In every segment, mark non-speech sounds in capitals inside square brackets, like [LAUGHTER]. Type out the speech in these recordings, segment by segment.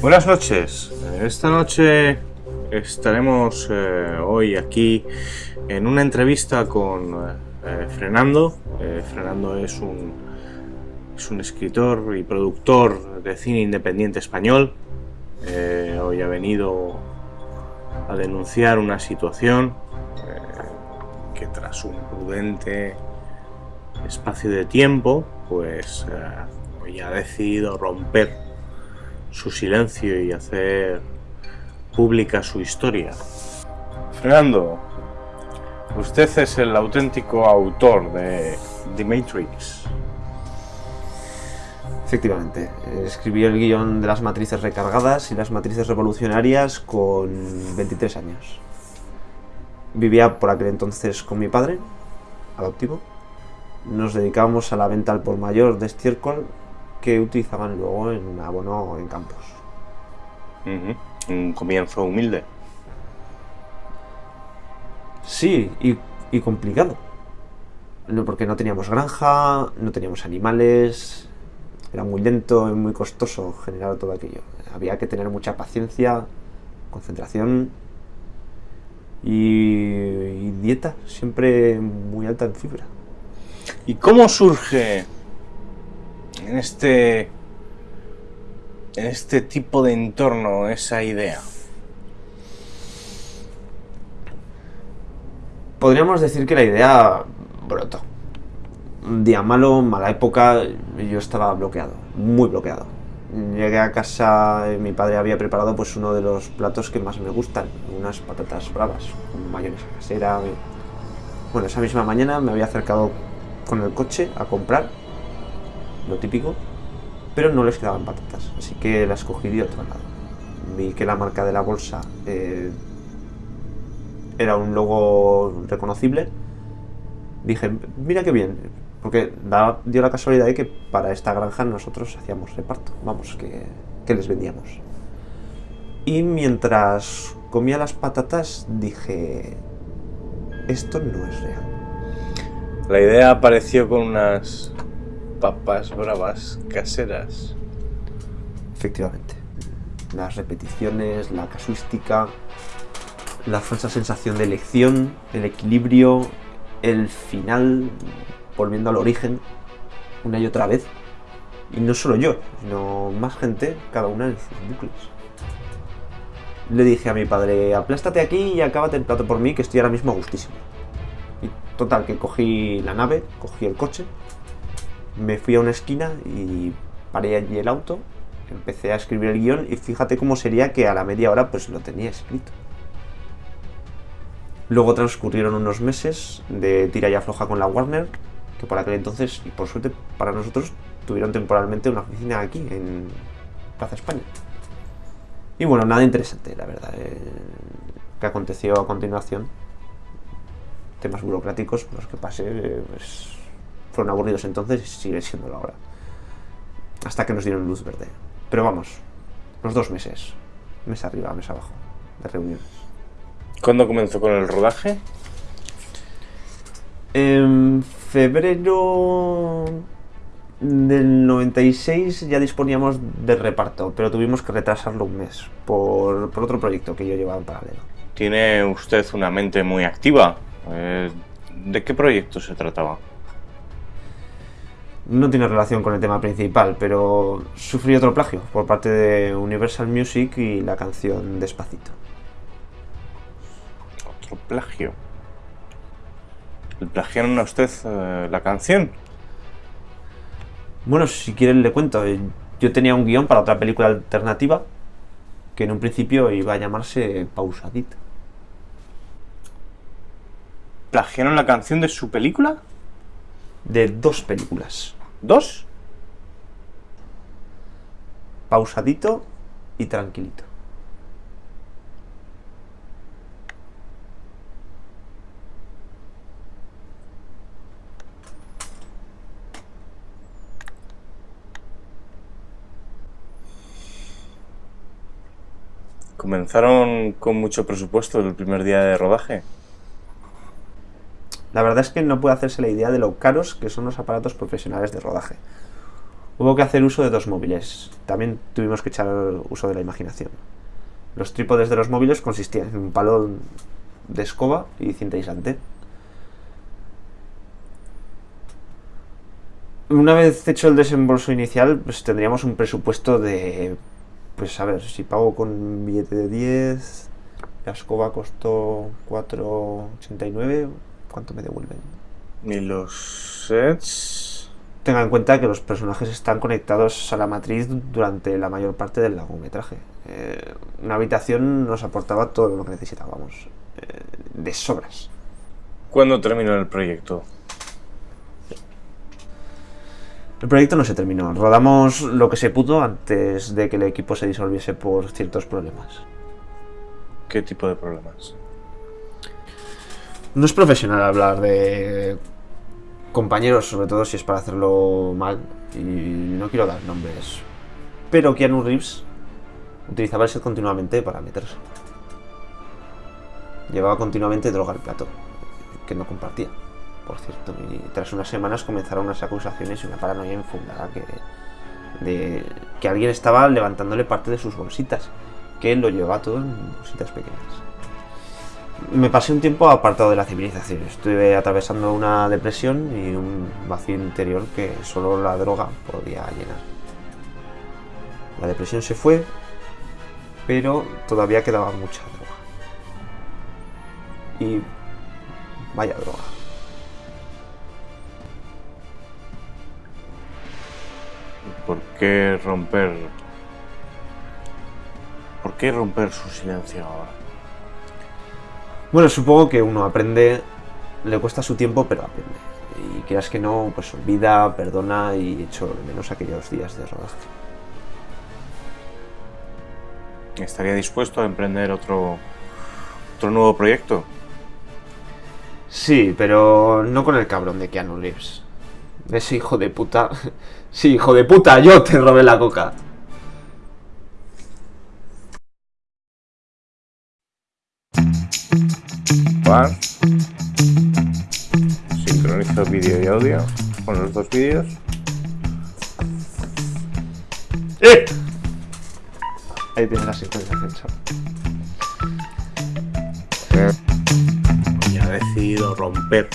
Buenas noches. Esta noche estaremos eh, hoy aquí en una entrevista con eh, Fernando. Eh, Fernando es un, es un escritor y productor de cine independiente español. Eh, hoy ha venido a denunciar una situación eh, que tras un prudente espacio de tiempo, pues eh, ha decidido romper su silencio y hacer pública su historia. Fernando, usted es el auténtico autor de The Matrix. Efectivamente, escribí el guion de las matrices recargadas y las matrices revolucionarias con 23 años. Vivía por aquel entonces con mi padre, adoptivo. Nos dedicábamos a la venta al por mayor de estiércol que utilizaban luego en abono en campos. Ujú, Un comienzo humilde. Sí, y, y complicado. No, porque no teníamos granja, no teníamos animales, era muy lento y muy costoso generar todo aquello. Había que tener mucha paciencia, concentración y, y dieta, siempre muy alta en fibra. ¿Y cómo surge en este en este tipo de entorno esa idea? Podríamos decir que la idea brotó. Un día malo, mala época, yo estaba bloqueado, muy bloqueado. Llegué a casa y mi padre había preparado pues uno de los platos que más me gustan, unas patatas bravas, con mayonesa casera. Bueno, esa misma mañana me había acercado con el coche a comprar, lo típico, pero no les quedaban patatas, así que las cogí de otro lado. Vi que la marca de la bolsa eh, era un logo reconocible. Dije, mira qué bien, porque dio la casualidad de que para esta granja nosotros hacíamos reparto, vamos, que, que les vendíamos. Y mientras comía las patatas dije, esto no es real. La idea apareció con unas papas bravas caseras. Efectivamente. Las repeticiones, la casuística, la falsa sensación de elección, el equilibrio, el final, volviendo al origen, una y otra vez. Y no solo yo, sino más gente, cada una en sus bucles. Le dije a mi padre, aplástate aquí y acábate el plato por mí, que estoy ahora mismo a gustísimo. Y total, que cogí la nave, cogí el coche, me fui a una esquina y paré allí el auto, empecé a escribir el guion y fíjate cómo sería que a la media hora pues lo tenía escrito. Luego transcurrieron unos meses de tira y afloja con la Warner, que por aquel entonces, y por suerte para nosotros, tuvieron temporalmente una oficina aquí, en Plaza España. Y bueno, nada interesante, la verdad. eh, que aconteció a continuación, temas burocráticos por los que pasé, eh, pues, fueron aburridos entonces y sigue siéndolo ahora. Hasta que nos dieron luz verde. Pero vamos, los dos meses, mes arriba, mes abajo, de reuniones. ¿Cuándo comenzó con el rodaje? En febrero del 96 ya disponíamos de reparto, pero tuvimos que retrasarlo un mes por, por otro proyecto que yo llevaba en paralelo. Tiene usted una mente muy activa. Eh, ¿De qué proyecto se trataba? No tiene relación con el tema principal, pero sufrí otro plagio por parte de Universal Music y la canción Despacito. Otro plagio. ¿Le plagiaron a usted eh, la canción? Bueno, si quieren le cuento. Yo tenía un guion para otra película alternativa que en un principio iba a llamarse Pausadito. ¿Plagiaron la canción de su película? De dos películas. ¿Dos? Pausadito y Tranquilito. ¿Comenzaron con mucho presupuesto el primer día de rodaje? La verdad es que no puede hacerse la idea de lo caros que son los aparatos profesionales de rodaje. Hubo que hacer uso de dos móviles. También tuvimos que echar uso de la imaginación. Los trípodes de los móviles consistían en un palo de escoba y cinta aislante. Una vez hecho el desembolso inicial, pues tendríamos un presupuesto de... Pues a ver, si pago con billete de 10, la escoba costó 4,89, ¿cuánto me devuelven? ¿Y los sets? Tenga en cuenta que los personajes están conectados a la matriz durante la mayor parte del largometraje. Eh, una habitación nos aportaba todo lo que necesitábamos, eh, de sobras. ¿Cuándo terminó el proyecto? El proyecto no se terminó. Rodamos lo que se pudo antes de que el equipo se disolviese por ciertos problemas. ¿Qué tipo de problemas? No es profesional hablar de compañeros, sobre todo si es para hacerlo mal. Y no quiero dar nombres. Pero Keanu Reeves utilizaba set continuamente para meterse. Llevaba continuamente droga al plato, que no compartía por cierto. Y tras unas semanas comenzaron unas acusaciones y una paranoia infundada que, de que alguien estaba levantándole parte de sus bolsitas, que él lo llevaba todo en bolsitas pequeñas. Me pasé un tiempo apartado de la civilización. Estuve atravesando una depresión y un vacío interior que solo la droga podía llenar. La depresión se fue, pero todavía quedaba mucha droga. Y vaya droga. ¿Por qué romper... ¿Por qué romper su silencio ahora? Bueno, supongo que uno aprende, le cuesta su tiempo, pero aprende. Y quieras que no, pues olvida, perdona y echo de menos aquellos días de rodaje. ¿Estaría dispuesto a emprender otro, otro nuevo proyecto? Sí, pero no con el cabrón de Keanu Reeves. Ese hijo de puta. [LAUGHS] Sí, hijo de puta, yo te robé la coca. Juan. Sincronizo vídeo y audio con los dos vídeos. ¡Eh! Ahí tienes la sincronización, chaval. Y ha decidido romper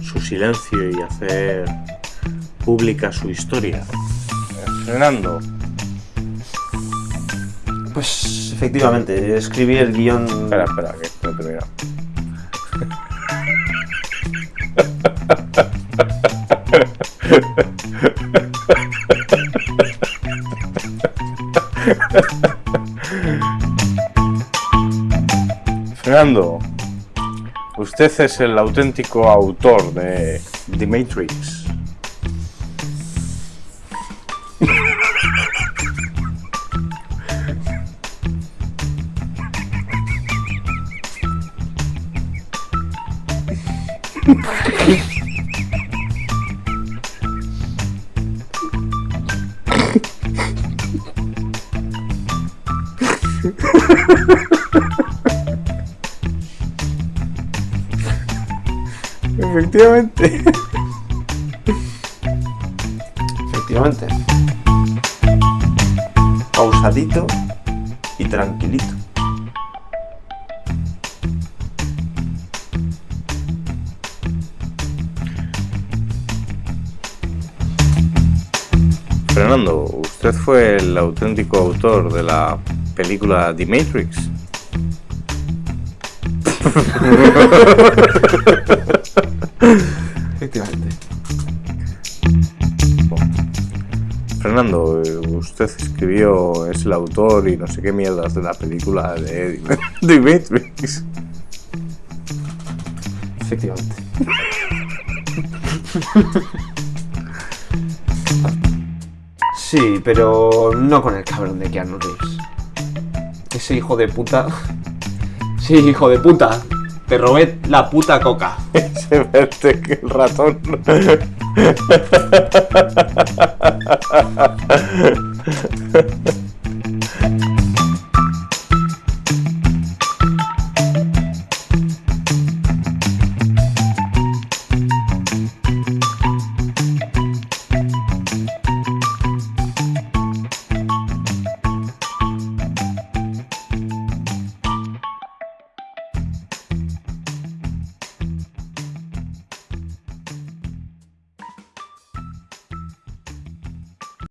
su silencio y hacer pública su historia. Fernando. Pues efectivamente, escribí el guion. Espera, espera, que no te Fernando, usted es el auténtico autor de The Matrix. [LAUGHS] Efectivamente. Efectivamente. Pausadito y tranquilito. Fernando, usted fue el auténtico autor de la película The Matrix. Efectivamente. Fernando, usted escribió, es el autor y no sé qué mierdas de la película de [LAUGHS] The Matrix. Efectivamente. Sí, pero no con el cabrón de Keanu Reeves. Ese hijo de puta. Sí, hijo de puta. Te robé la puta coca. [LAUGHS] Se verte que el ratón. [LAUGHS]